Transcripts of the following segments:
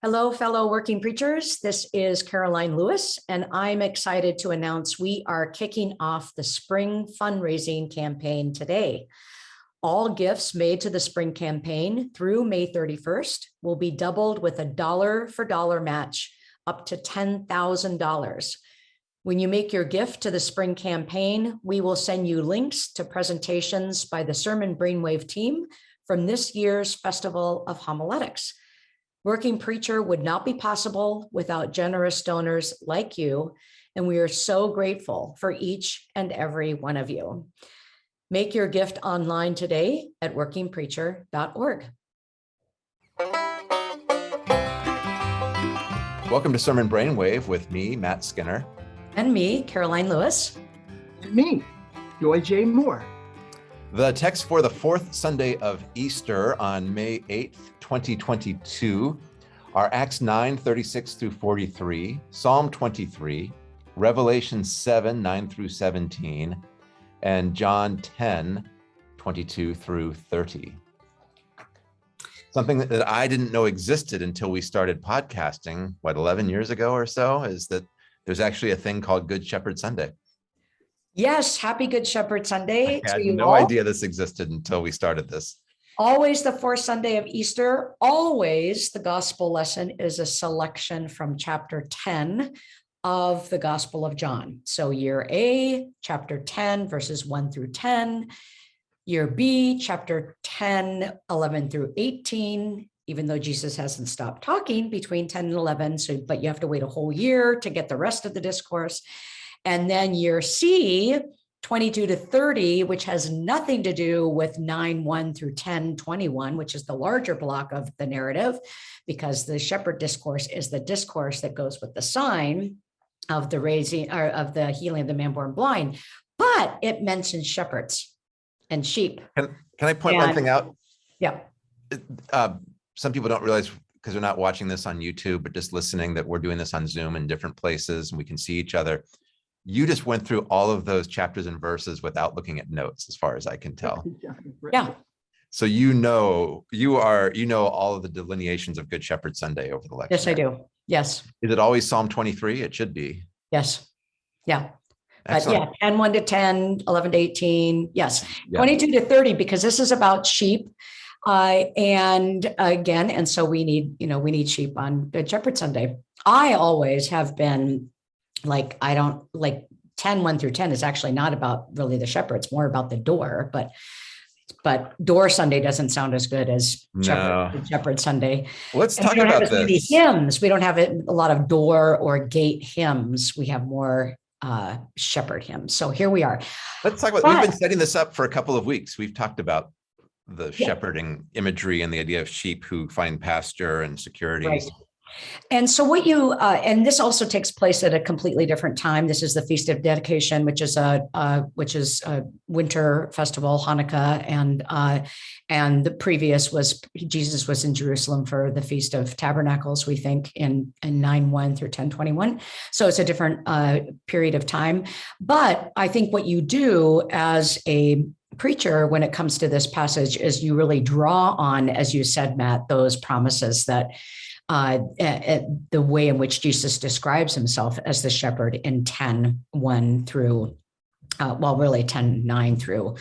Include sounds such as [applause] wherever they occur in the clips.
Hello, fellow working preachers. This is Caroline Lewis, and I'm excited to announce we are kicking off the spring fundraising campaign today. All gifts made to the spring campaign through May 31st will be doubled with a dollar for dollar match up to $10,000. When you make your gift to the spring campaign, we will send you links to presentations by the Sermon Brainwave team from this year's Festival of Homiletics. Working Preacher would not be possible without generous donors like you, and we are so grateful for each and every one of you. Make your gift online today at workingpreacher.org. Welcome to Sermon Brainwave with me, Matt Skinner. And me, Caroline Lewis. And me, Joy J. Moore. The text for the fourth Sunday of Easter on May 8th, 2022 are Acts 9, 36 through 43, Psalm 23, Revelation 7, 9 through 17, and John 10, 22 through 30. Something that I didn't know existed until we started podcasting, what, 11 years ago or so, is that there's actually a thing called Good Shepherd Sunday. Yes, happy Good Shepherd Sunday. I had no all. idea this existed until we started this. Always the fourth Sunday of Easter. Always the gospel lesson is a selection from chapter 10 of the Gospel of John. So year A, chapter 10, verses 1 through 10. Year B, chapter 10, 11 through 18, even though Jesus hasn't stopped talking between 10 and 11. So, but you have to wait a whole year to get the rest of the discourse. And then year C, 22 to 30, which has nothing to do with 9, 1 through 10, 21, which is the larger block of the narrative, because the shepherd discourse is the discourse that goes with the sign of the raising or of the healing of the man born blind, but it mentions shepherds and sheep. Can, can I point and, one thing out? Yeah. Uh, some people don't realize because they're not watching this on YouTube, but just listening that we're doing this on Zoom in different places and we can see each other you just went through all of those chapters and verses without looking at notes, as far as I can tell. [laughs] Yeah. So you know, you are, you know, all of the delineations of Good Shepherd Sunday over the lecture. Yes, I do. Yes. Is it always Psalm 23? It should be. Yes. Yeah. Excellent. But yeah, 10, 1 to 10, 11 to 18. Yes. Yeah. 22 to 30, because this is about sheep. Uh, and again, and so we need, you know, we need sheep on Good Shepherd Sunday. I always have been like I don't like 10, 1 through 10 is actually not about really the shepherd, it's more about the door, but but door Sunday doesn't sound as good as no. shepherd, shepherd Sunday. Let's and talk we don't about have as this. Many hymns. We don't have a lot of door or gate hymns. We have more uh, shepherd hymns. So here we are. Let's talk about, but, we've been setting this up for a couple of weeks. We've talked about the yeah. shepherding imagery and the idea of sheep who find pasture and security. Right. And so what you, uh, and this also takes place at a completely different time. This is the Feast of Dedication, which is a, uh, which is a winter festival, Hanukkah, and uh, and the previous was Jesus was in Jerusalem for the Feast of Tabernacles, we think in, in 9-1 through 10-21. So it's a different uh, period of time. But I think what you do as a preacher when it comes to this passage is you really draw on, as you said, Matt, those promises that uh, the way in which Jesus describes himself as the shepherd in 10, 1 through, uh, well, really 10, 9 through,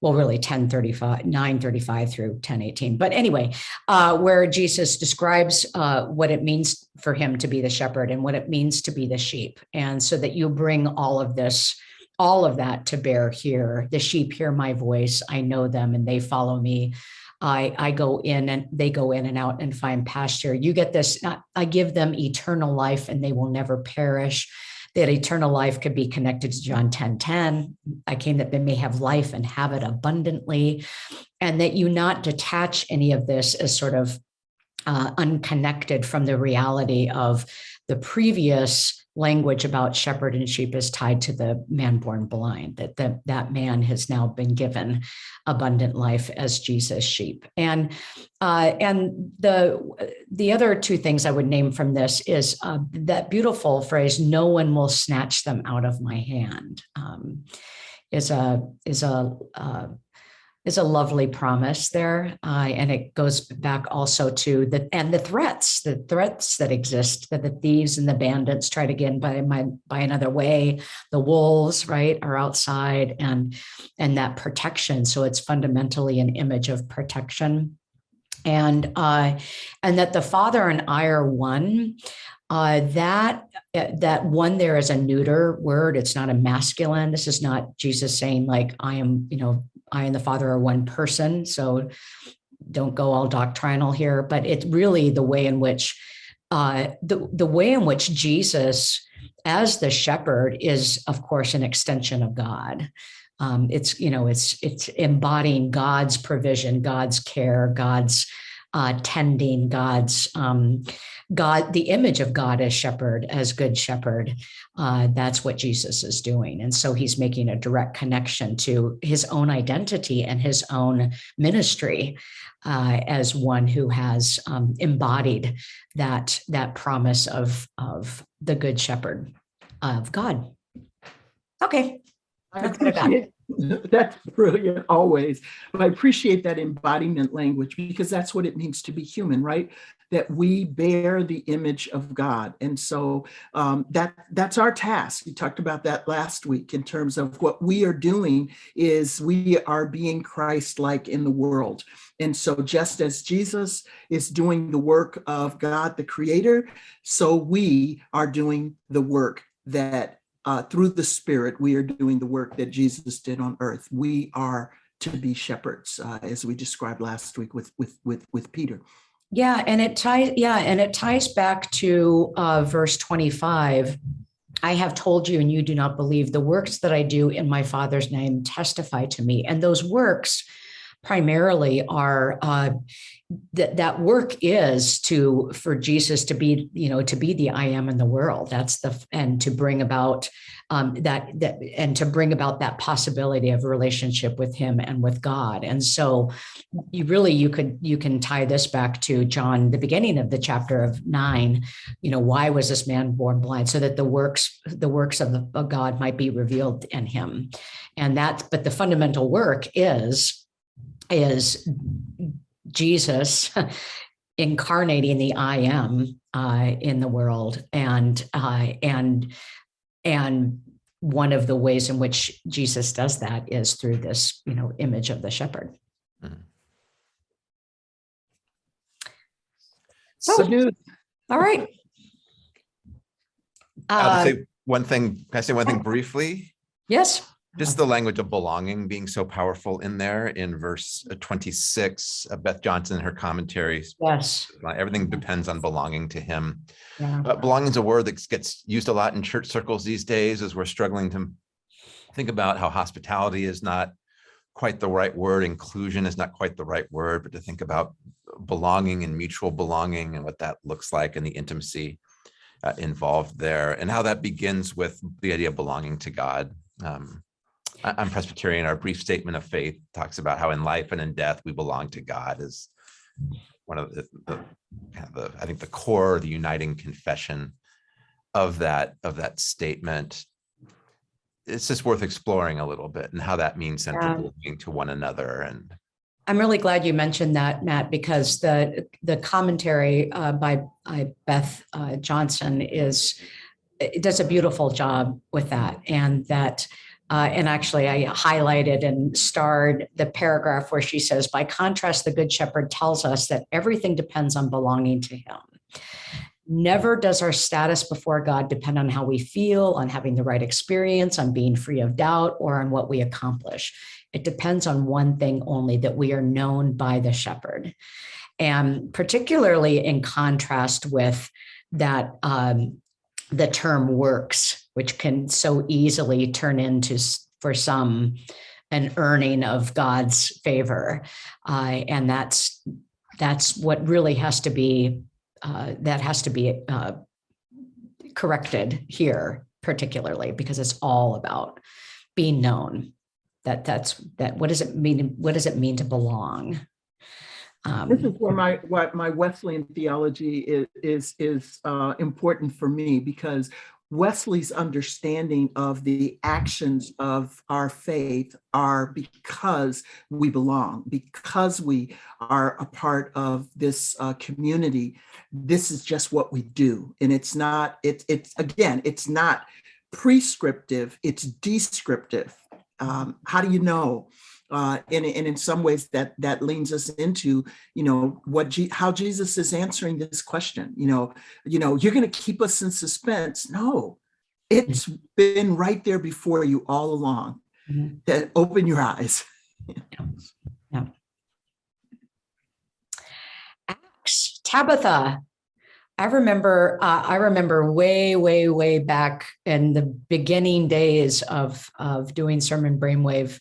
well, really 10, 35, 9, 35 through 10, 18. But anyway, uh, where Jesus describes uh, what it means for him to be the shepherd and what it means to be the sheep. And so that you bring all of this, all of that to bear here. The sheep hear my voice, I know them and they follow me. I, I go in and they go in and out and find pasture. You get this, I give them eternal life and they will never perish. That eternal life could be connected to John 10 10. I came that they may have life and have it abundantly, and that you not detach any of this as sort of uh, unconnected from the reality of the previous language about shepherd and sheep is tied to the man born blind, that the, that man has now been given abundant life as Jesus sheep. And uh, and the the other two things I would name from this is uh, that beautiful phrase, no one will snatch them out of my hand, um, is a is a uh, is a lovely promise there. Uh, and it goes back also to the, and the threats, the threats that exist that the thieves and the bandits try to get in by, my, by another way. The wolves, right, are outside and, and that protection. So it's fundamentally an image of protection. And, uh, and that the father and I are one, uh, that uh, that one there is a neuter word. It's not a masculine. This is not Jesus saying like I am, you know, I and the Father are one person. So don't go all doctrinal here, but it's really the way in which uh, the the way in which Jesus, as the shepherd, is of course an extension of God. Um, it's you know it's it's embodying God's provision, God's care, God's uh, tending, God's um, God, the image of God as shepherd, as good shepherd. Uh, that's what Jesus is doing. And so he's making a direct connection to his own identity and his own ministry uh, as one who has um, embodied that, that promise of, of the good shepherd of God. Okay. That's what I got. [laughs] That's brilliant, always. But I appreciate that embodiment language because that's what it means to be human, right? That we bear the image of God. And so um, that that's our task. We talked about that last week in terms of what we are doing is we are being Christ-like in the world. And so just as Jesus is doing the work of God, the creator, so we are doing the work that uh, through the Spirit, we are doing the work that Jesus did on earth. We are to be shepherds, uh, as we described last week with with with with Peter. Yeah, and it ties, yeah, and it ties back to uh, verse 25. I have told you, and you do not believe the works that I do in my Father's name testify to me. And those works primarily are uh, that that work is to for Jesus to be, you know, to be the I am in the world. That's the and to bring about um, that that and to bring about that possibility of relationship with Him and with God. And so, you really you could you can tie this back to John, the beginning of the chapter of nine. You know, why was this man born blind? So that the works the works of, the, of God might be revealed in him, and that. But the fundamental work is is Jesus [laughs] incarnating the I am uh, in the world, and uh, and and one of the ways in which Jesus does that is through this, you know, image of the shepherd. So news. All right. I'll Uh, say one thing, can I say one thing briefly? yes. Just the language of belonging being so powerful in there in verse uh, 26, uh, Beth Johnson, in her commentaries, Yes. uh, everything depends on belonging to him. Yeah. Uh, belonging is a word that gets used a lot in church circles these days as we're struggling to think about how hospitality is not quite the right word, inclusion is not quite the right word, but to think about belonging and mutual belonging and what that looks like and the intimacy uh, involved there and how that begins with the idea of belonging to God. Um, I'm Presbyterian. Our brief statement of faith talks about how in life and in death we belong to God is one of the, the, kind of the I think the core, the uniting confession of that of that statement. It's just worth exploring a little bit and how that means Yeah. central belonging to one another and I'm really glad you mentioned that, Matt, because the the commentary uh, by, by Beth uh, Johnson is it does a beautiful job with that, and that. Uh, and actually, I highlighted and starred the paragraph where she says, by contrast, the Good Shepherd tells us that everything depends on belonging to Him. Never does our status before God depend on how we feel, on having the right experience, on being free of doubt, or on what we accomplish. It depends on one thing only that we are known by the shepherd. And particularly in contrast with that, um, the term works, which can so easily turn into, for some, an earning of God's favor. Uh, and that's that's what really has to be uh, that has to be uh, corrected here, particularly because it's all about being known that that's that what does it mean what does it mean to belong um, This is where my what my Wesleyan theology is is is uh, important for me because Wesley's understanding of the actions of our faith are because we belong, because we are a part of this uh, community. This is just what we do. And it's not, it, it's again, it's not prescriptive, it's descriptive. Um, how do you know? Uh, and, and in some ways that that leans us into, you know, what G how Jesus is answering this question. You know, you know, you're going to keep us in suspense. No, it's been right there before you all along. Mhm. That open your eyes. Yeah. Acts, Tabitha. I remember, uh, I remember way, way, way back in the beginning days of, of doing Sermon Brainwave,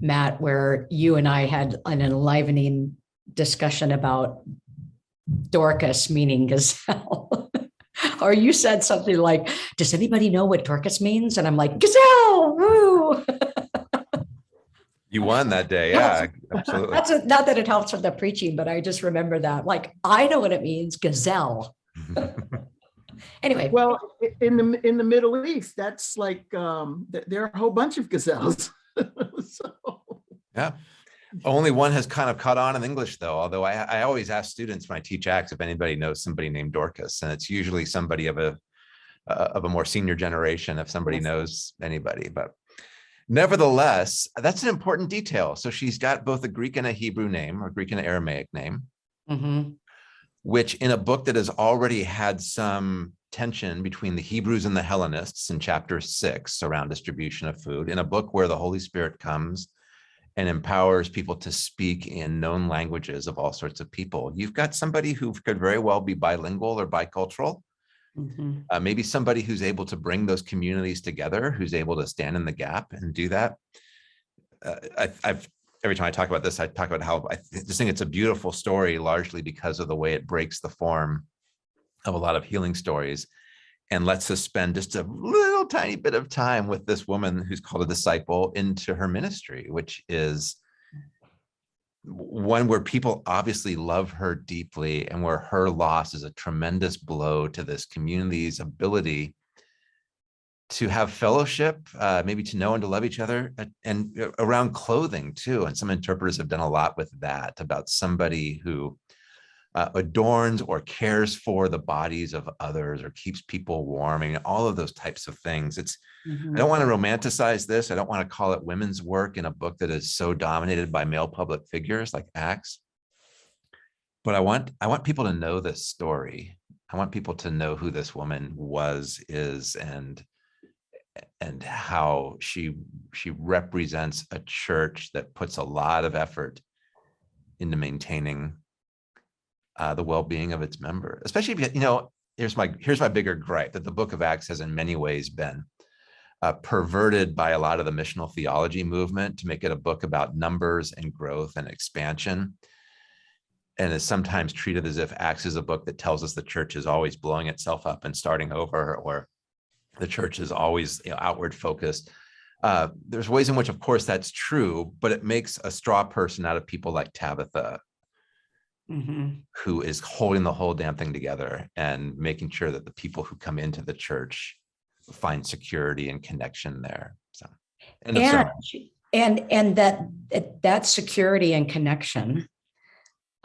Matt, where you and I had an enlivening discussion about Dorcas meaning gazelle. [laughs] Or you said something like, does anybody know what Dorcas means? And I'm like, gazelle, woo. [laughs] You won that day. Yeah, absolutely. That's a- not that it helps with the preaching, but I just remember that. Like, I know what it means, gazelle. [laughs] Anyway, Well, in the in the Middle East, that's like um, there are a whole bunch of gazelles. [laughs] so, Yeah. Only one has kind of caught on in English though, although I, I always ask students when I teach acts if anybody knows somebody named Dorcas, and it's usually somebody of a uh, of a more senior generation if somebody Yes. knows anybody, but nevertheless, that's an important detail. So she's got both a Greek and a Hebrew name or Greek and Aramaic name, mhm, which in a book that has already had some tension between the Hebrews and the Hellenists in chapter six around distribution of food, in a book where the Holy Spirit comes and empowers people to speak in known languages of all sorts of people. You've got somebody who could very well be bilingual or bicultural, mhm. uh, maybe somebody who's able to bring those communities together, who's able to stand in the gap and do that. Uh, I, I've every time I talk about this, I talk about how I just think it's a beautiful story, largely because of the way it breaks the form of a lot of healing stories and lets us spend just a little tiny bit of time with this woman who's called a disciple into her ministry, which is one where people obviously love her deeply and where her loss is a tremendous blow to this community's ability to have fellowship, uh, maybe to know and to love each other uh, and uh, around clothing too. And some interpreters have done a lot with that about somebody who uh, adorns or cares for the bodies of others or keeps people warm and all of those types of things. It's I don't want to romanticize this. I don't want to call it women's work in a book that is so dominated by male public figures like Acts. But I want I want people to know this story. I want people to know who this woman was, is, and and how she she represents a church that puts a lot of effort into maintaining uh, the well-being of its member, especially you, you know, here's my here's my bigger gripe that the book of Acts has in many ways been uh, perverted by a lot of the missional theology movement to make it a book about numbers and growth and expansion. And is sometimes treated as if Acts is a book that tells us the church is always blowing itself up and starting over, or the church is always you know, outward focused. Uh, there's ways in which, of course, that's true, but it makes a straw person out of people like Tabitha, Mhm. who is holding the whole damn thing together and making sure that the people who come into the church find security and connection there. So, And, and, and that, that- that security and connection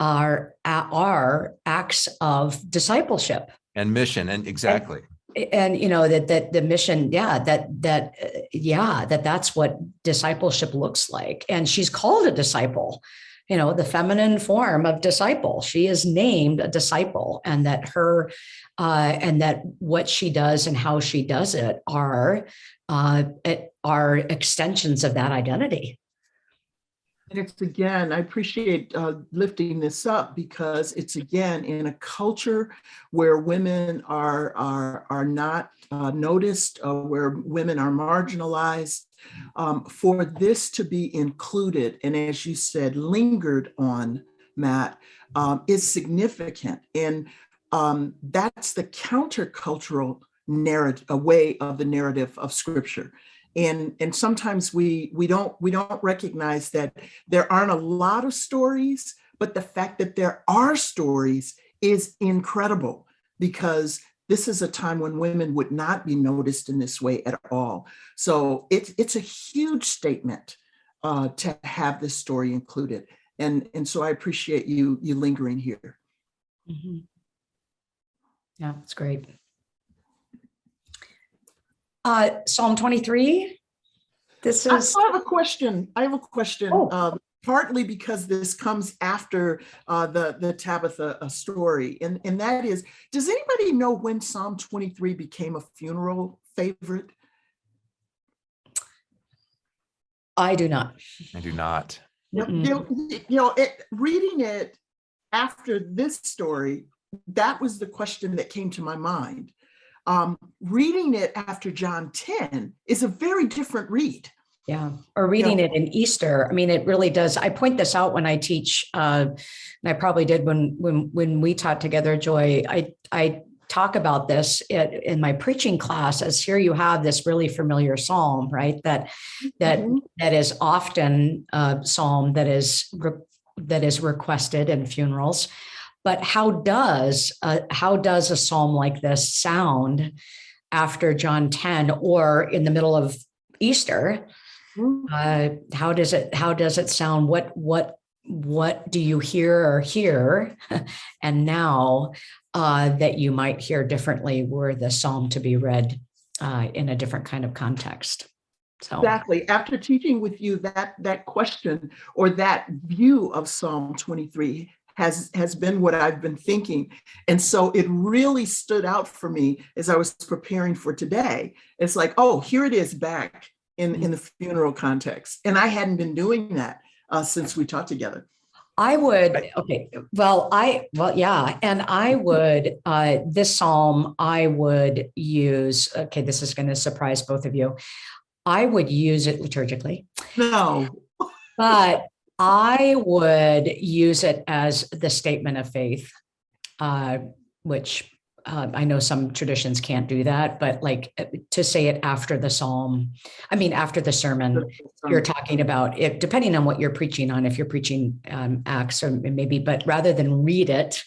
are, are acts of discipleship. and mission, and exactly. And, you know, that, that the mission, yeah, that, that, uh, yeah, that that's what discipleship looks like. And she's called a disciple, you know, the feminine form of disciple. She is named a disciple and that her, uh, and that what she does and how she does it are, uh, are extensions of that identity. It's again, I appreciate uh, lifting this up because it's again in a culture where women are are are not uh, noticed, uh, where women are marginalized. Um, for this to be included, and as you said, lingered on, Matt, um, is significant, and um, that's the countercultural narrative, a way of the narrative of Scripture and and sometimes we we don't we don't recognize that there aren't a lot of stories but the fact that there are stories is incredible because this is a time when women would not be noticed in this way at all. So it's it's a huge statement uh, to have this story included. And, and so I appreciate you you lingering here. Mhm. Yeah, it's great. Uh, Psalm 23. This is, I have a question. I have a question. Oh. um, Partly because this comes after uh, the, the Tabitha uh, story. And, and that is, does anybody know when Psalm 23 became a funeral favorite? I do not. I do not. You know, you know, it, reading it after this story, that was the question that came to my mind. Um, reading it after John 10 is a very different read. Yeah, or reading it in Easter. I mean, it really does. I point this out when I teach, uh, and I probably did when when when we taught together, Joy. I I talk about this in, my preaching class as here you have this really familiar psalm, right? That that Mhm. that is often a psalm that is that is requested in funerals. But how does uh, how does a psalm like this sound after John 10 or in the middle of Easter? Mhm. Uh, how does it how does it sound? What what what do you hear or hear? [laughs] and now uh, that you might hear differently were the psalm to be read uh, in a different kind of context. So Exactly. After teaching with you that that question or that view of Psalm 23 has has been what I've been thinking. And so it really stood out for me as I was preparing for today. It's like, oh, here it is back in, in the funeral context. And I hadn't been doing that uh, since we taught together. I would, okay, well, I, well, yeah, and I would, uh, this psalm, I would use, okay, this is going to surprise both of you. I would use it liturgically, No. but I would use it as the statement of faith, uh, which uh, I know some traditions can't do that, but like uh, to say it after the psalm, I mean, after the sermon, you're talking about it, depending on what you're preaching on, if you're preaching um, Acts or maybe, but rather than read it,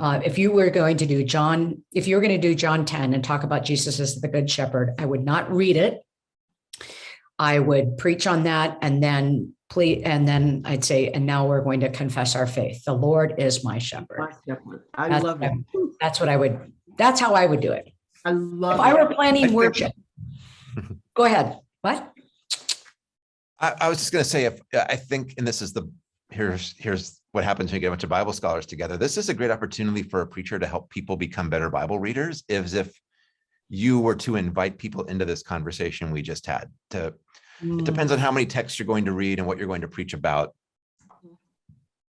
uh, if you were going to do John, if you were going to do John 10 and talk about Jesus as the good shepherd, I would not read it. I would preach on that and then please, and then I'd say, and now we're going to confess our faith. The Lord is my shepherd. My shepherd. I That's love what it. That's what I would, that's how I would do it. I love If I were planning think- worship. [laughs] Go ahead. What? I, I was just gonna say, if, I think, and this is the, here's, here's what happens when you get a bunch of Bible scholars together. This is a great opportunity for a preacher to help people become better Bible readers, as if you were to invite people into this conversation we just had to, it depends on how many texts you're going to read and what you're going to preach about.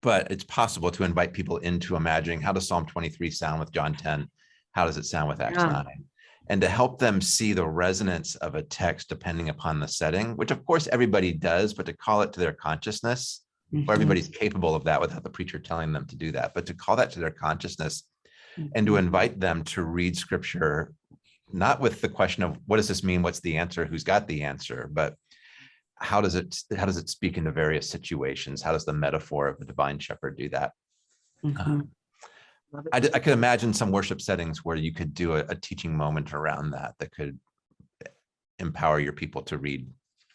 But it's possible to invite people into imagining how does Psalm 23 sound with John 10? How does it sound with Acts Yeah. 9? And to help them see the resonance of a text depending upon the setting, which of course everybody does, but to call it to their consciousness, Mhm. or everybody's capable of that without the preacher telling them to do that, but to call that to their consciousness and to invite them to read scripture, not with the question of what does this mean? What's the answer? Who's got the answer? But how does it how does it speak into various situations? How does the metaphor of the divine shepherd do that? Mhm. Love it. I, could imagine some worship settings where you could do a, a teaching moment around that that could empower your people to read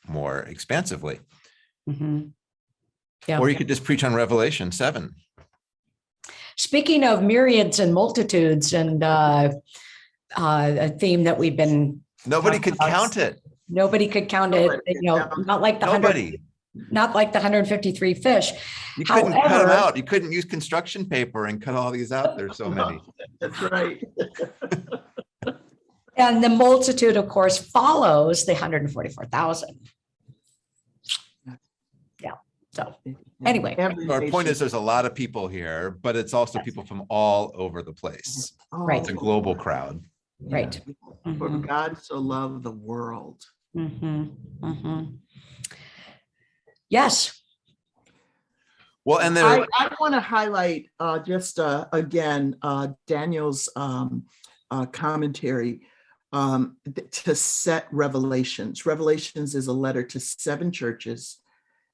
more expansively. Mhm. Yeah. Or you could just preach on Revelation 7. Speaking of myriads and multitudes and uh, uh, a theme that we've been, Nobody could about count it. nobody could count it, Nobody you know, count not like the hundred, Nobody. not like the 153 fish. You couldn't cut them out. You couldn't use construction paper and cut all these out. There's so many. [laughs] That's right. [laughs] And the multitude, of course, follows the 144,000. Yeah. So Anyway. Every Our point is there's a lot of people here, but it's also Yes. people from all over the place. Right. It's a global crowd. Right. For Mhm. God so loved the world. Mhm. Mhm. Yes. Well, and there, I, I want to highlight uh, just uh, again uh, Daniel's um, uh, commentary um, th- to set Revelations. Revelations is a letter to seven churches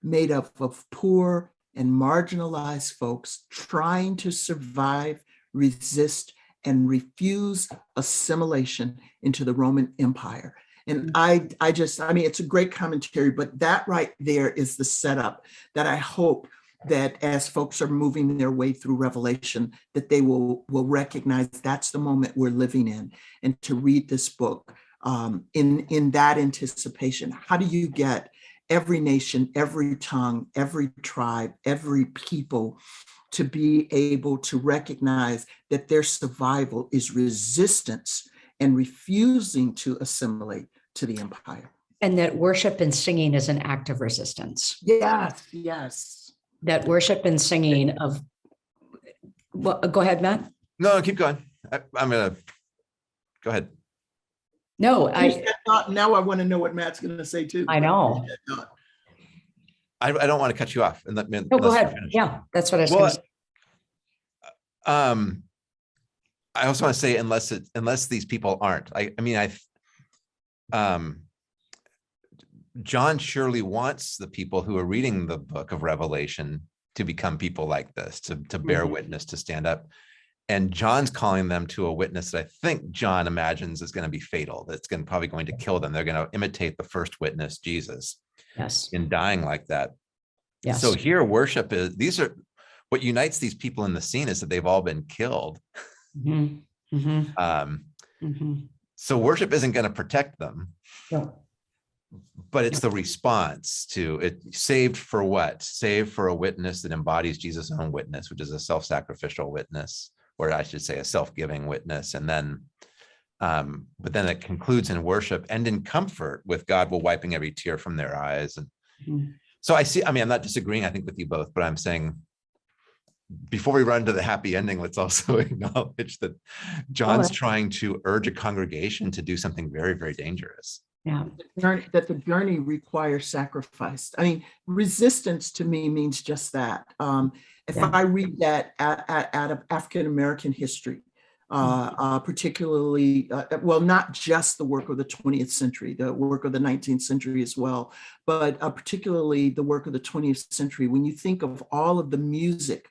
made up of poor and marginalized folks trying to survive, resist, and refuse assimilation into the Roman Empire. And I, I just, I mean, it's a great commentary, but that right there is the setup that I hope that as folks are moving their way through Revelation, that they will, will recognize that's the moment we're living in. And to read this book um, in, in that anticipation, how do you get every nation, every tongue, every tribe, every people to be able to recognize that their survival is resistance and refusing to assimilate to the empire. And that worship and singing is an act of resistance. Yes, yes. That worship and singing of, well, uh, go ahead, Matt. No, no, keep going. I, I'm gonna, go ahead. No, I, that thought. Now I want to know what Matt's going to say too. I know. Finish that thought. I, I don't want to cut you off and let me. no, go ahead. Yeah, that's what I was Well. Um, I also want to say unless it, unless these people aren't, I, I mean, I, um, John surely wants the people who are reading the book of Revelation to become people like this, to, to bear Mhm. witness, to stand up. And John's calling them to a witness that I think John imagines is going to be fatal, that's going, probably going to kill them. They're going to imitate the first witness, Jesus, Yes, in dying like that. yes. So here worship is, these are, what unites these people in the scene is that they've all been killed. Mhm, mhm, Um, mhm. so worship isn't going to protect them, No, but it's the response to it. Saved for what? Saved for a witness that embodies Jesus' own witness, which is a self-sacrificial witness, or I should say a self-giving witness. And then, um, but then it concludes in worship and in comfort with God will wiping every tear from their eyes. And Mhm. so I see, I mean, I'm not disagreeing, I think, with you both, but I'm saying before we run to the happy ending, let's [laughs] also acknowledge that John's that's- trying to urge a congregation to do something very, very dangerous. Yeah, journey- that the journey requires sacrifice. I mean, resistance to me means just that. Um, if Yeah. I read that out, out, out of African American history, uh, Mm-hmm. uh, particularly, uh, well, not just the work of the 20th century, the work of the 19th century as well, but uh, particularly the work of the 20th century. When you think of all of the music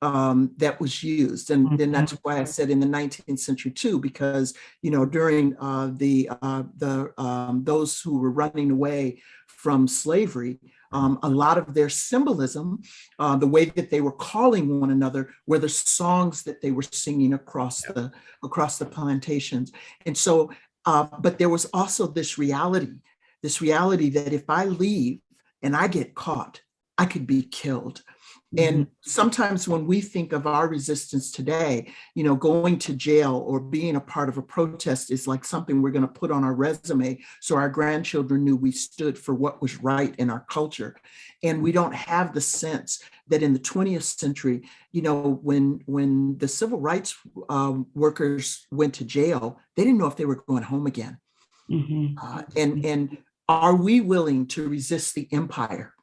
um, that was used. And then that's why I said in the 19th century too, because, you know, during uh, the, uh, the um, those who were running away from slavery, um, a lot of their symbolism, uh, the way that they were calling one another were the songs that they were singing across the, across the plantations. And so, uh, but there was also this reality, this reality that if I leave and I get caught, I could be killed. And sometimes when we think of our resistance today, you know, going to jail or being a part of a protest is like something we're going to put on our resume so our grandchildren knew we stood for what was right in our culture. And we don't have the sense that in the 20th century, you know, when when the civil rights um, workers went to jail, they didn't know if they were going home again. mhm, Uh, and and are we willing to resist the empire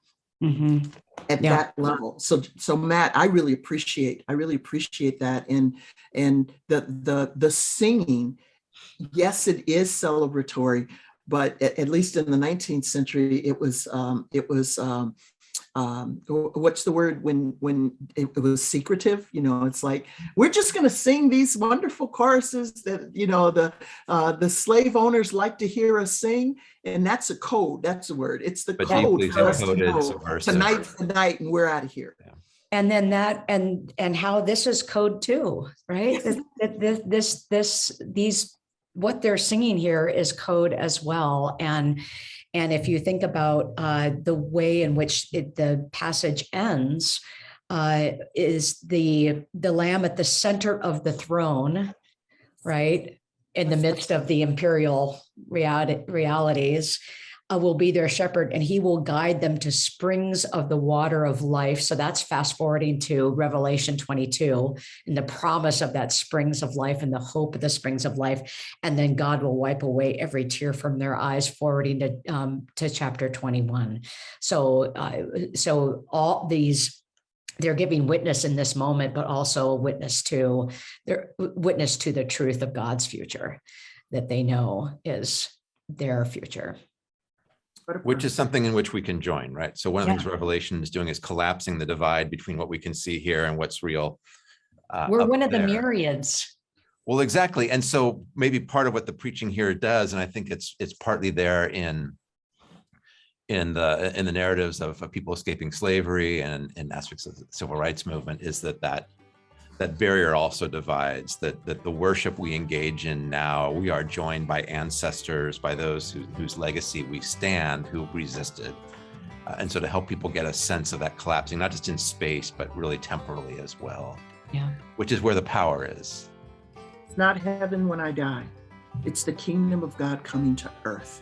mhm. at Yeah. that level. So, so Matt, I really appreciate, I really appreciate that. And, and the, the, the singing, yes, it is celebratory, but at, at least in the 19th century, it was, um, it was, um, um, what's the word when, when it, it was secretive, you know, it's like, we're just going to sing these wonderful choruses that, you know, the, uh, the slave owners like to hear us sing. And that's a code. That's the word. It's the But code for us to know subversive. tonight's the night and we're out of here. And then that, and, and how this is code too, right? That- that This, this, this, these, what they're singing here is code as well. And, and if you think about uh, the way in which it, the passage ends, uh, is the, the lamb at the center of the throne, right? In the midst of the imperial realities, uh, will be their shepherd and he will guide them to springs of the water of life. So that's fast forwarding to Revelation 22 and the promise of that springs of life and the hope of the springs of life. And then God will wipe away every tear from their eyes, forwarding to, um, to chapter 21. So, uh, so all these they're giving witness in this moment, but also a witness to their witness to the truth of God's future that they know is their future. Which is something in which we can join, right? So one of the Yeah. things Revelation is doing is collapsing the divide between what we can see here and what's real. uh, We're one of the myriads. Well, exactly. And so maybe part of what the preaching here does, and I think it's it's partly there in in the in the narratives of, of people escaping slavery and in aspects of the civil rights movement, is that that that barrier also divides. That that the worship we engage in now, we are joined by ancestors, by those who, whose legacy we stand, who resisted. Uh, and so to help people get a sense of that collapsing, not just in space, but really temporally as well, Yeah. which is where the power is. It's not heaven when I die. It's the kingdom of God coming to earth.